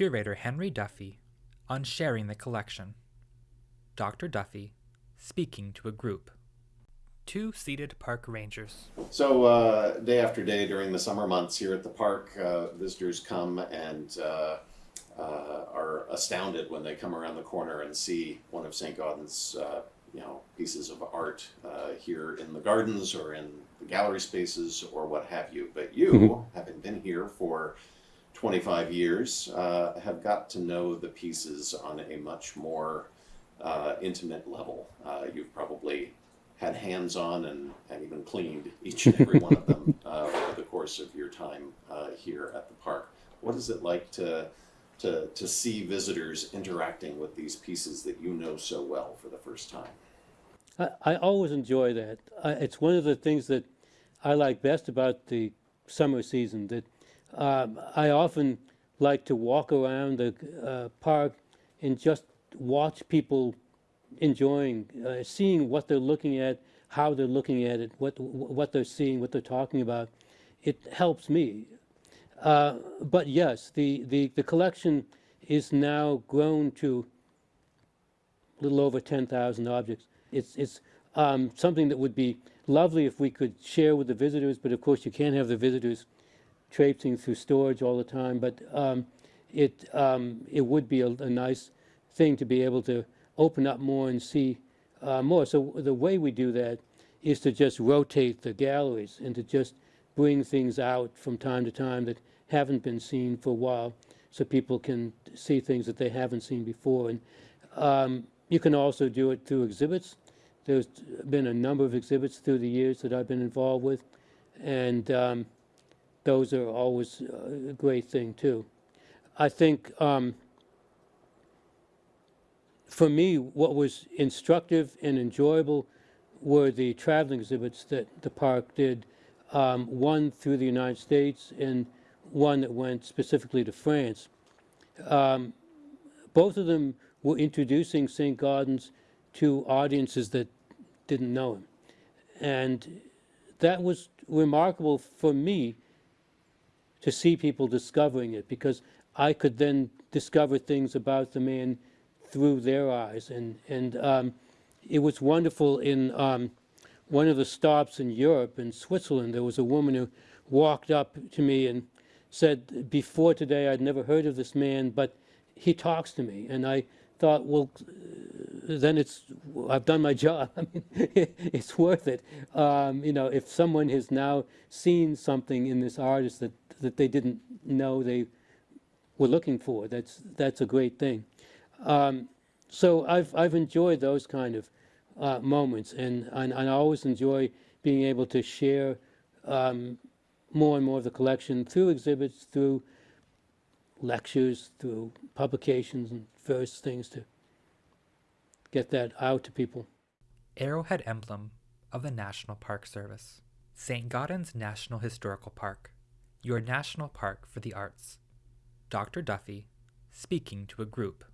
curator Henry Duffy on sharing the collection. Dr. Duffy speaking to a group. Two seated park rangers. So, uh, day after day during the summer months here at the park, uh, visitors come and uh, uh are astounded when they come around the corner and see one of St. Gaudens's, uh, you know, pieces of art uh, here in the gardens or in the gallery spaces or what have you. But you, Mhm. having been here for 25 years, uh, have got to know the pieces on a much more uh, intimate level. Uh, you've probably had hands on and, and even cleaned each and every one of them uh, over the course of your time uh, here at the park. What is it like to, to, to see visitors interacting with these pieces that you know so well for the first time? I, I always enjoy that. I, it's one of the things that I like best about the summer season. That um, I often like to walk around the uh, park and just watch people enjoying, uh, seeing what they're looking at, how they're looking at it, what what they're seeing, what they're talking about. It helps me. Uh, but yes, the, the, the collection is now grown to a little over 10,000 objects. It's, it's um, something that would be lovely if we could share with the visitors, but of course you can't have the visitors traipsing through storage all the time. But um, it, um, it would be a, a, nice thing to be able to open up more and see uh, more. So the way we do that is to just rotate the galleries and to just bring things out from time to time that haven't been seen for a while so people can see things that they haven't seen before. And um, you can also do it through exhibits. There's been a number of exhibits through the years that I've been involved with, and um, those are always a great thing too. I think um, for me, what was instructive and enjoyable were the traveling exhibits that the park did, um, one through the United States and one that went specifically to France. Um, both of them were introducing St. Gaudens to audiences that didn't know him. And that was remarkable for me to see people discovering it because I could then discover things about the man through their eyes. And, and um, it was wonderful in um, one of the stops in Europe, in Switzerland, there was a woman who walked up to me and said, before today I'd never heard of this man, but he talks to me. And I thought, well, then it's I've done my job. I mean, it's worth it. Um, you know, if someone has now seen something in this artist that that they didn't know they were looking for, that's that's a great thing. Um, so I've I've enjoyed those kind of uh, moments, and, and, and I always enjoy being able to share um, more and more of the collection through exhibits, through lectures, through publications, and various things to get that out to people. Arrowhead emblem of the National Park Service. St. Gaudens National Historical Park, your national park for the arts. Dr. Duffy speaking to a group.